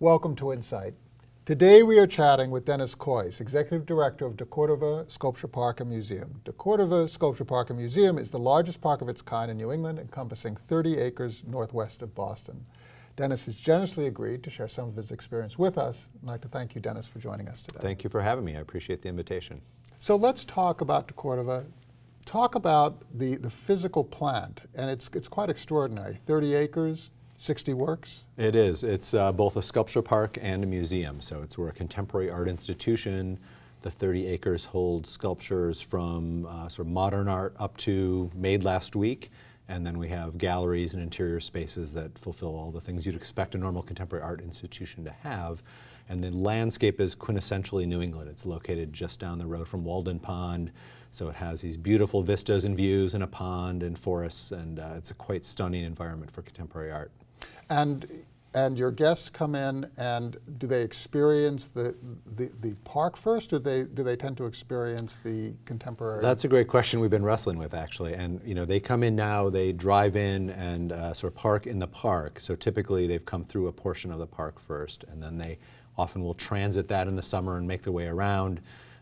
Welcome to Insight. Today we are chatting with Dennis Kois, Executive Director of DeCordova Sculpture Park and Museum. DeCordova Sculpture Park and Museum is the largest park of its kind in New England, encompassing 30 acres northwest of Boston. Dennis has generously agreed to share some of his experience with us. I'd like to thank you, Dennis, for joining us today. Thank you for having me. I appreciate the invitation. So let's talk about DeCordova. Talk about the, the physical plant, and it's, it's quite extraordinary. 30 acres, 60 works? It is. It's uh, both a sculpture park and a museum. So it's we're a contemporary art institution. The 30 acres hold sculptures from uh, sort of modern art up to made last week. And then we have galleries and interior spaces that fulfill all the things you'd expect a normal contemporary art institution to have. And the landscape is quintessentially New England. It's located just down the road from Walden Pond. So it has these beautiful vistas and views and a pond and forests, and uh, it's a quite stunning environment for contemporary art. And and your guests come in and do they experience the, the, the, park first or do they, do they tend to experience the contemporary? That's a great question we've been wrestling with actually. And you know, they come in now, they drive in and uh, sort of park in the park. So typically they've come through a portion of the park first and then they often will transit that in the summer and make their way around.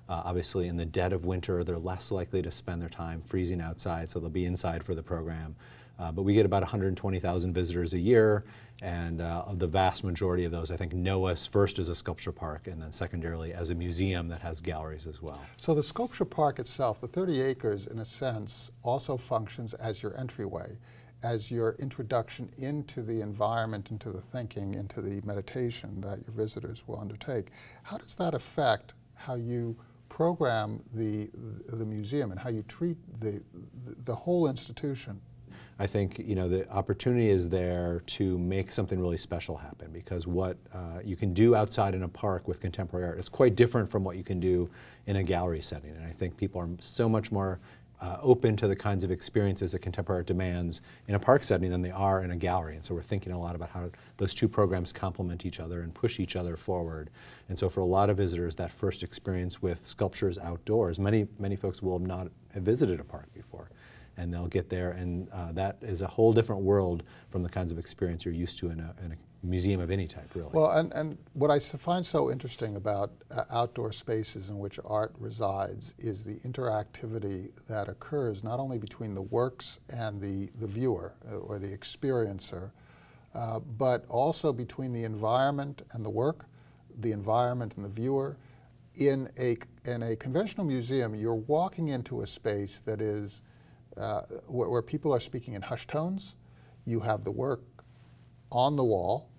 Uh, obviously in the dead of winter, they're less likely to spend their time freezing outside, so they'll be inside for the program. Uh, but we get about 120,000 visitors a year, and uh, the vast majority of those, I think, know us first as a sculpture park, and then secondarily as a museum that has galleries as well. So the sculpture park itself, the 30 acres, in a sense, also functions as your entryway, as your introduction into the environment, into the thinking, into the meditation that your visitors will undertake. How does that affect how you program the, the museum and how you treat the, the whole institution? I think you know the opportunity is there to make something really special happen because what uh, you can do outside in a park with contemporary art is quite different from what you can do in a gallery setting. And I think people are so much more uh, open to the kinds of experiences that contemporary art demands in a park setting than they are in a gallery. And so we're thinking a lot about how those two programs complement each other and push each other forward. And so for a lot of visitors, that first experience with sculptures outdoors, many, many folks will not have visited a park before and they'll get there and uh, that is a whole different world from the kinds of experience you're used to in a, in a museum of any type, really. Well, and, and what I find so interesting about uh, outdoor spaces in which art resides is the interactivity that occurs not only between the works and the, the viewer uh, or the experiencer, uh, but also between the environment and the work, the environment and the viewer. In a, in a conventional museum, you're walking into a space that is uh, where, where, people are speaking in hushed tones. You have the work on the wall.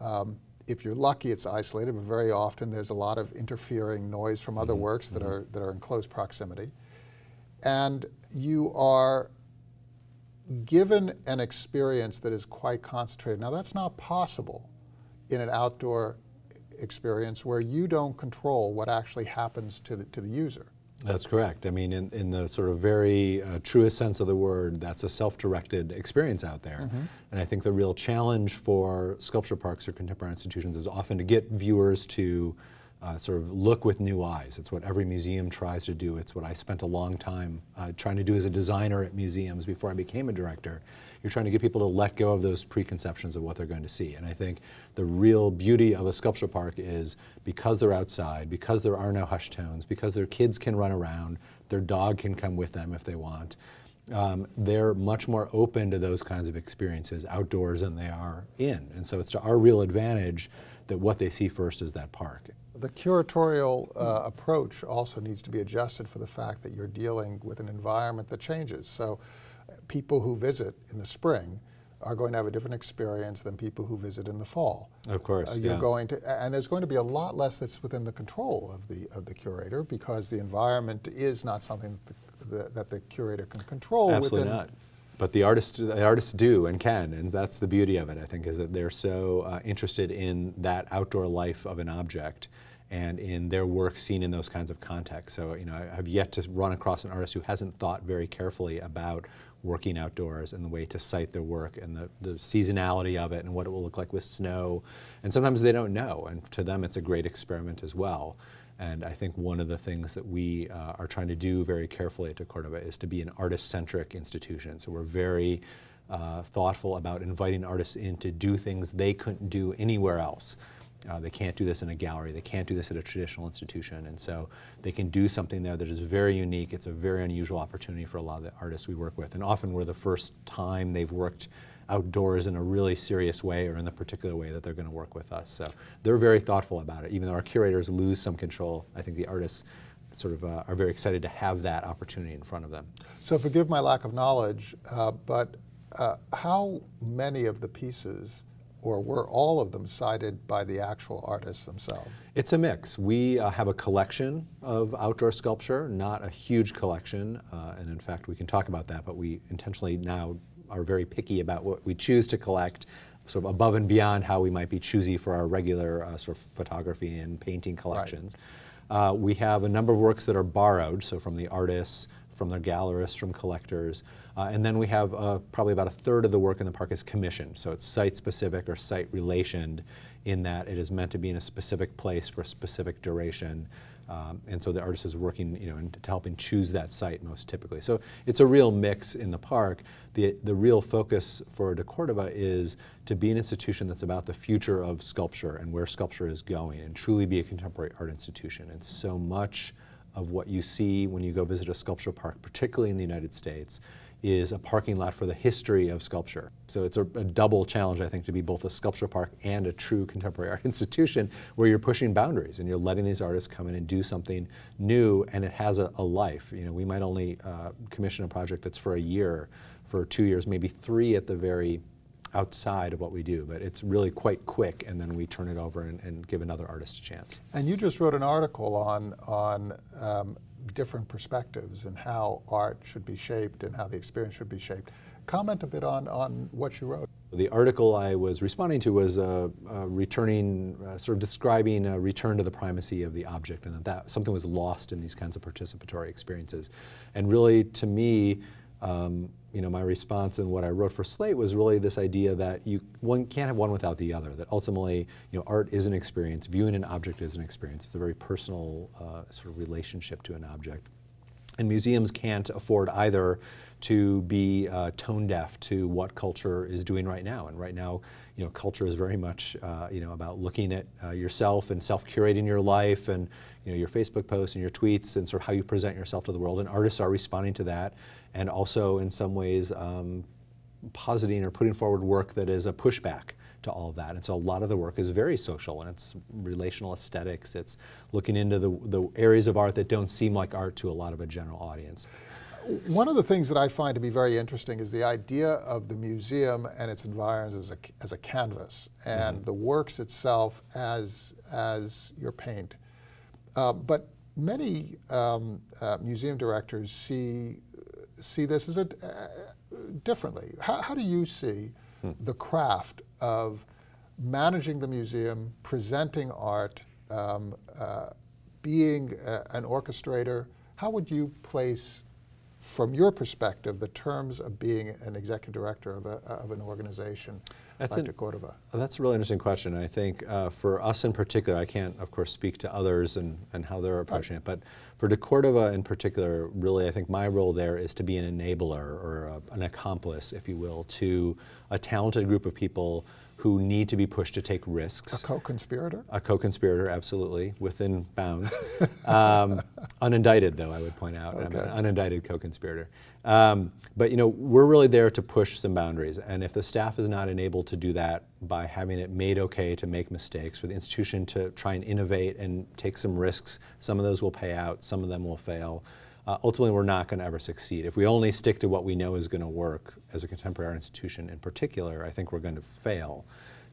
Um, if you're lucky, it's isolated, but very often there's a lot of interfering noise from other mm -hmm. works that, mm -hmm. are, that are in close proximity. And you are given an experience that is quite concentrated. Now that's not possible in an outdoor experience where you don't control what actually happens to the, to the user. That's correct. I mean, in, in the sort of very uh, truest sense of the word, that's a self-directed experience out there. Mm -hmm. And I think the real challenge for sculpture parks or contemporary institutions is often to get viewers to uh, sort of look with new eyes. It's what every museum tries to do. It's what I spent a long time uh, trying to do as a designer at museums before I became a director. You're trying to get people to let go of those preconceptions of what they're going to see. And I think the real beauty of a sculpture park is because they're outside, because there are no hushed tones, because their kids can run around, their dog can come with them if they want, um, they're much more open to those kinds of experiences outdoors than they are in. And so it's to our real advantage that what they see first is that park. The curatorial uh, approach also needs to be adjusted for the fact that you're dealing with an environment that changes. So people who visit in the spring are going to have a different experience than people who visit in the fall. Of course, uh, you're yeah. going to, and there's going to be a lot less that's within the control of the of the curator because the environment is not something that the, that the curator can control. Absolutely within, not. But the artists, the artists do and can, and that's the beauty of it. I think is that they're so uh, interested in that outdoor life of an object and in their work seen in those kinds of contexts. So, you know, I have yet to run across an artist who hasn't thought very carefully about working outdoors and the way to site their work and the, the seasonality of it and what it will look like with snow. And sometimes they don't know, and to them it's a great experiment as well. And I think one of the things that we uh, are trying to do very carefully at DeCordova is to be an artist-centric institution. So we're very uh, thoughtful about inviting artists in to do things they couldn't do anywhere else. Uh, they can't do this in a gallery. They can't do this at a traditional institution. And so they can do something there that is very unique. It's a very unusual opportunity for a lot of the artists we work with. And often we're the first time they've worked outdoors in a really serious way or in the particular way that they're going to work with us. So they're very thoughtful about it. Even though our curators lose some control, I think the artists sort of uh, are very excited to have that opportunity in front of them. So forgive my lack of knowledge, uh, but uh, how many of the pieces or were all of them sited by the actual artists themselves? It's a mix. We uh, have a collection of outdoor sculpture, not a huge collection, uh, and in fact we can talk about that, but we intentionally now are very picky about what we choose to collect, sort of above and beyond how we might be choosy for our regular uh, sort of photography and painting collections. Right. Uh, we have a number of works that are borrowed, so from the artists, from their gallerists, from collectors. Uh, and then we have uh, probably about a third of the work in the park is commissioned. So it's site specific or site relationed in that it is meant to be in a specific place for a specific duration. Um, and so the artist is working, you know, in, to helping choose that site most typically. So it's a real mix in the park. The, the real focus for DeCordova is to be an institution that's about the future of sculpture and where sculpture is going and truly be a contemporary art institution. And so much of what you see when you go visit a sculpture park, particularly in the United States, is a parking lot for the history of sculpture. So it's a, a, double challenge, I think, to be both a sculpture park and a true contemporary art institution where you're pushing boundaries and you're letting these artists come in and do something new and it has a, a life. You know, we might only uh, commission a project that's for a year, for two years, maybe three at the very outside of what we do, but it's really quite quick and then we turn it over and, and give another artist a chance. And you just wrote an article on, on um, different perspectives and how art should be shaped and how the experience should be shaped. Comment a bit on, on what you wrote. The article I was responding to was uh, uh, returning, uh, sort of describing a return to the primacy of the object and that, that something was lost in these kinds of participatory experiences. And really, to me, um, you know, my response and what I wrote for Slate was really this idea that you one can't have one without the other. That ultimately, you know, art is an experience. Viewing an object is an experience. It's a very personal uh, sort of relationship to an object. And museums can't afford either to be uh, tone deaf to what culture is doing right now. And right now, you know, culture is very much, uh, you know, about looking at uh, yourself and self-curating your life and, you know, your Facebook posts and your tweets and sort of how you present yourself to the world. And artists are responding to that and also in some ways um, positing or putting forward work that is a pushback to all of that. And so a lot of the work is very social and it's relational aesthetics. It's looking into the, the areas of art that don't seem like art to a lot of a general audience. One of the things that I find to be very interesting is the idea of the museum and its environs as a, as a canvas and mm -hmm. the works itself as, as your paint. Uh, but many um, uh, museum directors see see this as a, uh, differently. How, how, do you see hmm. the craft of managing the museum, presenting art, um, uh, being a, an orchestrator? How would you place, from your perspective, the terms of being an executive director of, a, of an organization? That's like an, Cordova? That's a really interesting question. I think uh, for us in particular, I can't, of course, speak to others and, and how they're approaching right. it, but for DeCordova in particular, really, I think my role there is to be an enabler or a, an accomplice, if you will, to a talented group of people who need to be pushed to take risks. A co-conspirator? A co-conspirator, absolutely, within bounds. um, unindicted, though, I would point out. Okay. I'm an unindicted co-conspirator. Um, but you know, we're really there to push some boundaries, and if the staff is not enabled to do that by having it made okay to make mistakes, for the institution to try and innovate and take some risks, some of those will pay out, some of them will fail uh, ultimately we're not going to ever succeed. If we only stick to what we know is going to work as a contemporary art institution in particular, I think we're going to fail.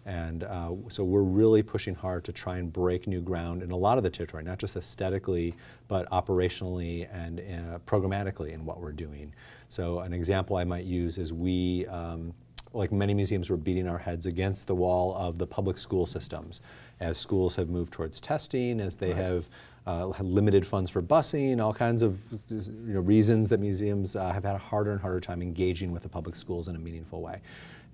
And uh, so we're really pushing hard to try and break new ground in a lot of the territory, not just aesthetically, but operationally and uh, programmatically in what we're doing. So an example I might use is we, um, like many museums, we're beating our heads against the wall of the public school systems. As schools have moved towards testing, as they right. have uh, limited funds for busing, all kinds of you know, reasons that museums uh, have had a harder and harder time engaging with the public schools in a meaningful way.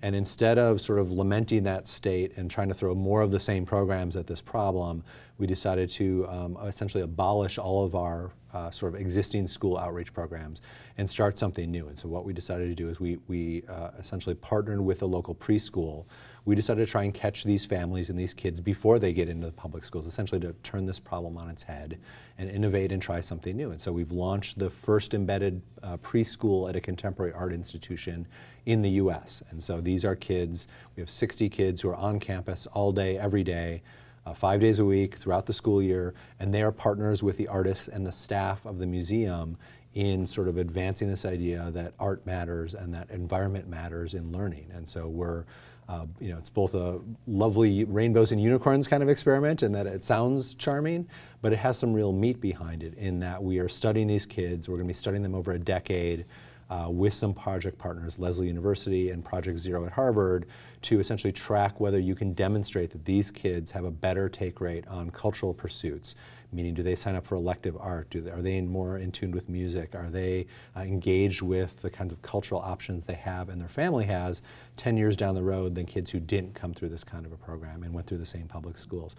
And instead of sort of lamenting that state and trying to throw more of the same programs at this problem, we decided to um, essentially abolish all of our uh, sort of existing school outreach programs and start something new. And so what we decided to do is we, we uh, essentially partnered with a local preschool. We decided to try and catch these families and these kids before they get into the public schools, essentially to turn this problem on its head and innovate and try something new. And so we've launched the first embedded uh, preschool at a contemporary art institution in the US. And so these are kids, we have 60 kids who are on campus all day, every day, uh, five days a week throughout the school year, and they are partners with the artists and the staff of the museum in sort of advancing this idea that art matters and that environment matters in learning. And so we're, uh, you know, it's both a lovely rainbows and unicorns kind of experiment in that it sounds charming, but it has some real meat behind it in that we are studying these kids, we're gonna be studying them over a decade, uh, with some project partners, Lesley University and Project Zero at Harvard, to essentially track whether you can demonstrate that these kids have a better take rate on cultural pursuits. Meaning, do they sign up for elective art? They, are they more in tune with music? Are they uh, engaged with the kinds of cultural options they have and their family has 10 years down the road than kids who didn't come through this kind of a program and went through the same public schools?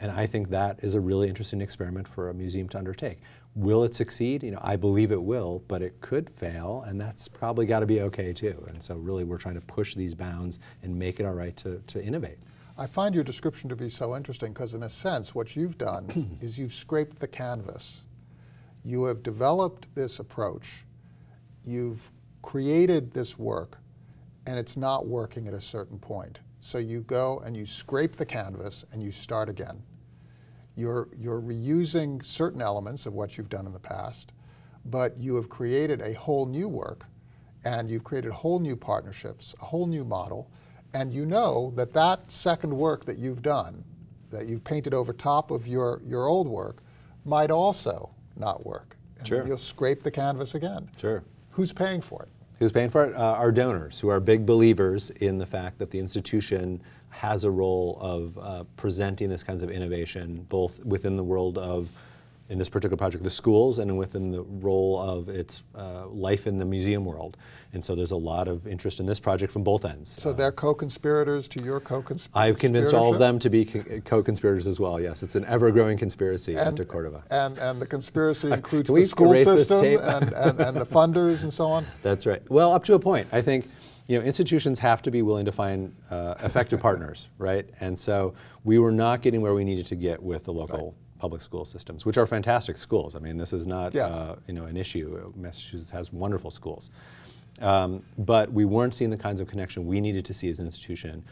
And I think that is a really interesting experiment for a museum to undertake. Will it succeed? You know, I believe it will, but it could fail, and that's probably got to be okay too. And so really we're trying to push these bounds and make it all right to, to innovate. I find your description to be so interesting because in a sense what you've done is you've scraped the canvas. You have developed this approach. You've created this work and it's not working at a certain point. So you go and you scrape the canvas and you start again. You're, you're reusing certain elements of what you've done in the past, but you have created a whole new work and you've created whole new partnerships, a whole new model, and you know that that second work that you've done, that you've painted over top of your, your old work, might also not work. And sure. you'll scrape the canvas again. Sure. Who's paying for it? Who's paying for it? Uh, our donors, who are big believers in the fact that the institution has a role of uh, presenting this kinds of innovation, both within the world of, in this particular project, the schools, and within the role of its uh, life in the museum world. And so there's a lot of interest in this project from both ends. So they're co-conspirators to your co-conspiratorship? I've convinced all of them to be co-conspirators as well, yes. It's an ever-growing conspiracy and, into Cordova. And, and the conspiracy includes the school system and, and, and the funders and so on? That's right. Well, up to a point. I think you know, institutions have to be willing to find uh, effective partners, right? And so we were not getting where we needed to get with the local right. Public school systems, which are fantastic schools. I mean, this is not yes. uh, you know an issue. Massachusetts has wonderful schools, um, but we weren't seeing the kinds of connection we needed to see as an institution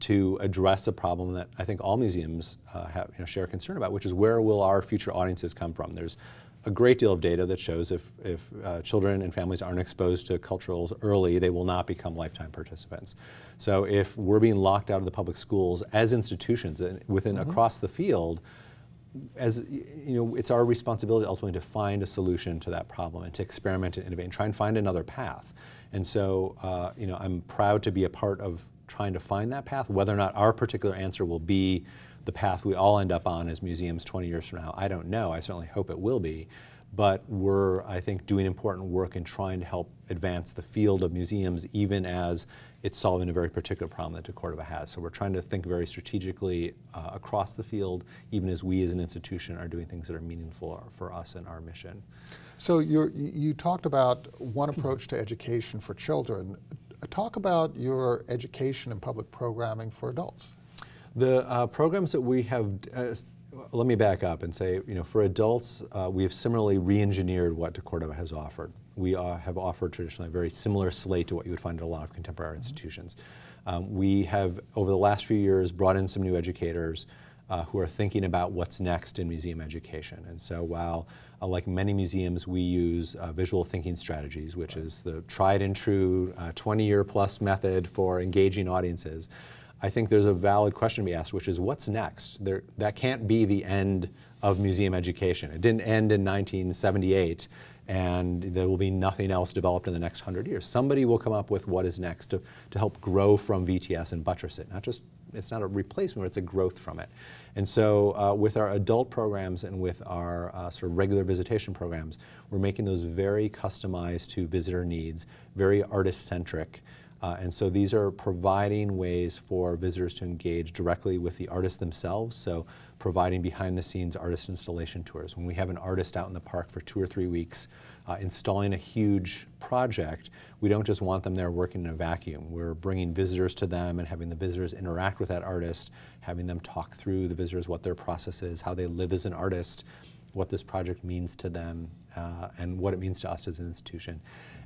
to address a problem that I think all museums uh, have, you know, share concern about, which is where will our future audiences come from? There's a great deal of data that shows if, if uh, children and families aren't exposed to culturals early, they will not become lifetime participants. So if we're being locked out of the public schools as institutions within mm -hmm. across the field, as you know, it's our responsibility ultimately to find a solution to that problem and to experiment and innovate and try and find another path. And so, uh, you know, I'm proud to be a part of trying to find that path. Whether or not our particular answer will be the path we all end up on as museums 20 years from now. I don't know. I certainly hope it will be. But we're, I think, doing important work in trying to help advance the field of museums even as it's solving a very particular problem that DeCordova has. So we're trying to think very strategically uh, across the field, even as we as an institution are doing things that are meaningful for us and our mission. So you talked about one approach to education for children. Talk about your education and public programming for adults. The uh, programs that we have, uh, let me back up and say, you know, for adults, uh, we have similarly re-engineered what DeCordova has offered. We uh, have offered traditionally a very similar slate to what you would find at a lot of contemporary mm -hmm. institutions. Um, we have, over the last few years, brought in some new educators uh, who are thinking about what's next in museum education. And so while, uh, like many museums, we use uh, visual thinking strategies, which is the tried and true 20-year uh, plus method for engaging audiences, I think there's a valid question to be asked, which is what's next? There, that can't be the end of museum education. It didn't end in 1978 and there will be nothing else developed in the next 100 years. Somebody will come up with what is next to, to help grow from VTS and buttress it. Not just, it's not a replacement, it's a growth from it. And so uh, with our adult programs and with our uh, sort of regular visitation programs, we're making those very customized to visitor needs, very artist-centric, Uh, and so these are providing ways for visitors to engage directly with the artists themselves. So providing behind the scenes artist installation tours. When we have an artist out in the park for two or three weeks uh, installing a huge project, we don't just want them there working in a vacuum. We're bringing visitors to them and having the visitors interact with that artist, having them talk through the visitors what their process is, how they live as an artist, what this project means to them, uh, and what it means to us as an institution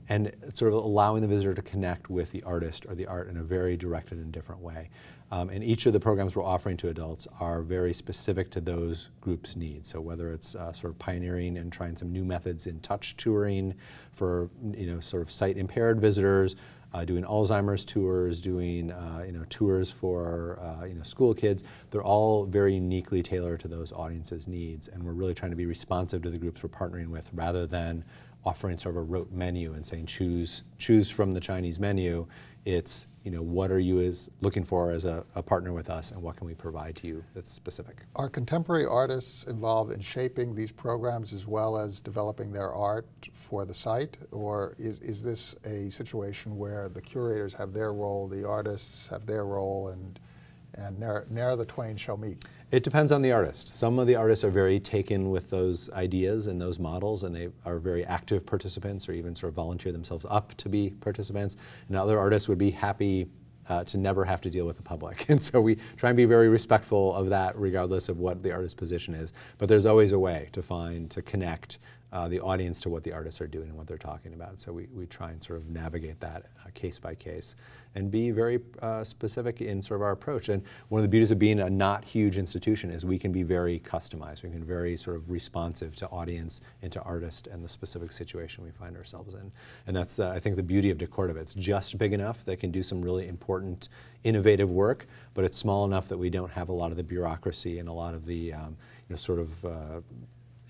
and sort of allowing the visitor to connect with the artist or the art in a very directed and different way. Um, and each of the programs we're offering to adults are very specific to those groups' needs. So whether it's uh, sort of pioneering and trying some new methods in touch touring for you know sort of sight impaired visitors, uh, doing Alzheimer's tours, doing uh, you know tours for uh, you know school kids. They're all very uniquely tailored to those audiences' needs, and we're really trying to be responsive to the groups we're partnering with, rather than offering sort of a rote menu and saying choose choose from the Chinese menu. It's you know what are you as looking for as a, a, partner with us, and what can we provide to you that's specific. Are contemporary artists involved in shaping these programs as well as developing their art for the site, or is is this a situation where the curators have their role, the artists have their role, and and ne'er the twain shall meet? It depends on the artist. Some of the artists are very taken with those ideas and those models, and they are very active participants or even sort of volunteer themselves up to be participants. And other artists would be happy uh, to never have to deal with the public. And so we try and be very respectful of that regardless of what the artist's position is. But there's always a way to find, to connect uh, the audience to what the artists are doing and what they're talking about. So we, we try and sort of navigate that uh, case by case and be very uh, specific in sort of our approach. And one of the beauties of being a not huge institution is we can be very customized. We can be very sort of responsive to audience and to artist and the specific situation we find ourselves in. And that's, uh, I think, the beauty of DeCordova. It's just big enough that can do some really important, innovative work, but it's small enough that we don't have a lot of the bureaucracy and a lot of the um, you know, sort of uh,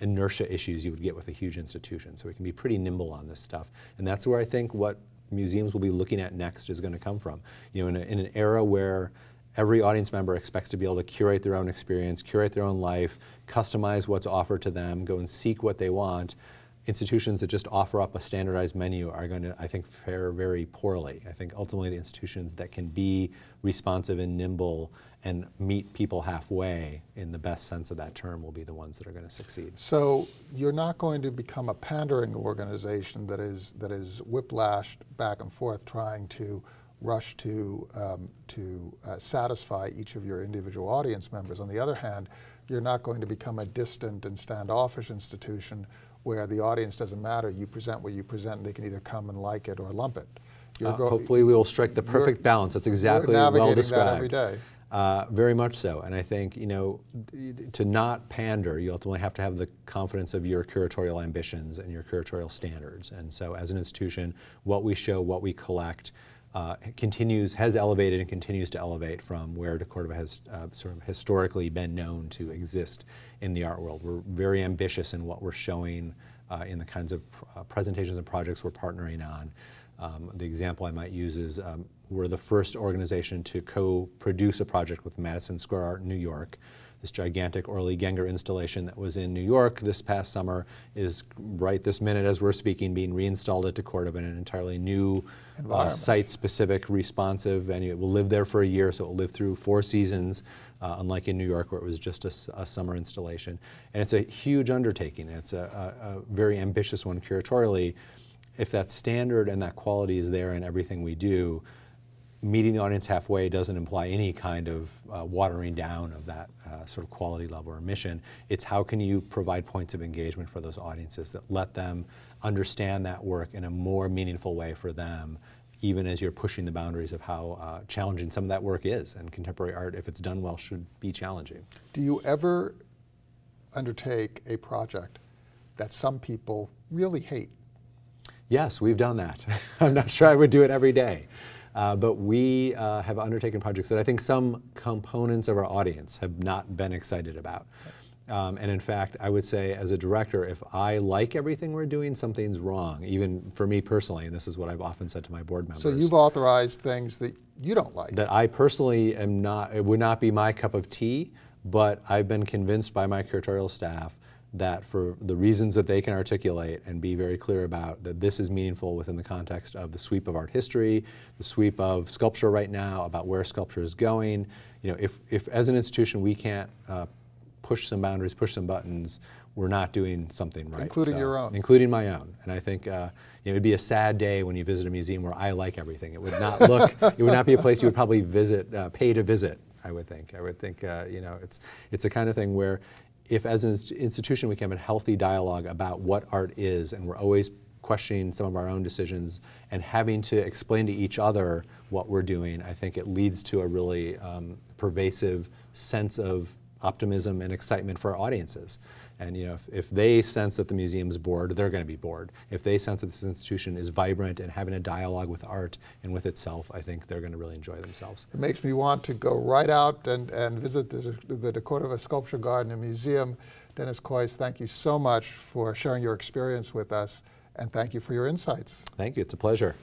inertia issues you would get with a huge institution. So we can be pretty nimble on this stuff. And that's where I think what museums will be looking at next is going to come from. You know, in, a, in an era where every audience member expects to be able to curate their own experience, curate their own life, customize what's offered to them, go and seek what they want, institutions that just offer up a standardized menu are going to, I think, fare very poorly. I think ultimately the institutions that can be responsive and nimble and meet people halfway in the best sense of that term will be the ones that are going to succeed. So you're not going to become a pandering organization that is that is whiplashed back and forth trying to rush to um, to uh, satisfy each of your individual audience members. On the other hand, you're not going to become a distant and standoffish institution where the audience doesn't matter. You present what you present, and they can either come and like it or lump it. Uh, hopefully, we will strike the perfect balance. That's exactly well described. That every day. Uh, very much so, and I think you know to not pander, you ultimately have to have the confidence of your curatorial ambitions and your curatorial standards. And so, as an institution, what we show, what we collect, uh, continues has elevated and continues to elevate from where DeCordova has uh, sort of historically been known to exist in the art world. We're very ambitious in what we're showing uh, in the kinds of uh, presentations and projects we're partnering on. Um, the example I might use is um, we're the first organization to co-produce a project with Madison Square Art in New York. This gigantic Orly Genger installation that was in New York this past summer is right this minute as we're speaking being reinstalled at DeCordova in an entirely new uh, site-specific responsive venue. It will live there for a year, so it will live through four seasons, uh, unlike in New York where it was just a, a, summer installation. And it's a huge undertaking. It's a, a, a very ambitious one curatorially. If that standard and that quality is there in everything we do, meeting the audience halfway doesn't imply any kind of uh, watering down of that uh, sort of quality level or mission. It's how can you provide points of engagement for those audiences that let them understand that work in a more meaningful way for them even as you're pushing the boundaries of how uh, challenging some of that work is. And contemporary art, if it's done well, should be challenging. Do you ever undertake a project that some people really hate? Yes, we've done that. I'm not sure I would do it every day. Uh, but we uh, have undertaken projects that I think some components of our audience have not been excited about. Um, and in fact, I would say as a director, if I like everything we're doing, something's wrong, even for me personally, and this is what I've often said to my board members. So you've authorized things that you don't like. That I personally am not, it would not be my cup of tea, but I've been convinced by my curatorial staff that for the reasons that they can articulate and be very clear about that this is meaningful within the context of the sweep of art history, the sweep of sculpture right now, about where sculpture is going. You know, if, if as an institution we can't uh, push some boundaries, push some buttons, we're not doing something right. Including your own. Including my own. And I think uh, you know, it would be a sad day when you visit a museum where I like everything. It would not look, it would not be a place you would probably visit, uh, pay to visit, I would think. I would think, uh, you know, it's, it's the kind of thing where if as an institution we can have a healthy dialogue about what art is and we're always questioning some of our own decisions and having to explain to each other what we're doing, I think it leads to a really um, pervasive sense of optimism and excitement for our audiences. And you know, if, if they sense that the museum's bored, they're going to be bored. If they sense that this institution is vibrant and having a dialogue with art and with itself, I think they're going to really enjoy themselves. It makes me want to go right out and, and visit the, the Cordova Sculpture Garden and Museum. Dennis Kois, thank you so much for sharing your experience with us, and thank you for your insights. Thank you. It's a pleasure.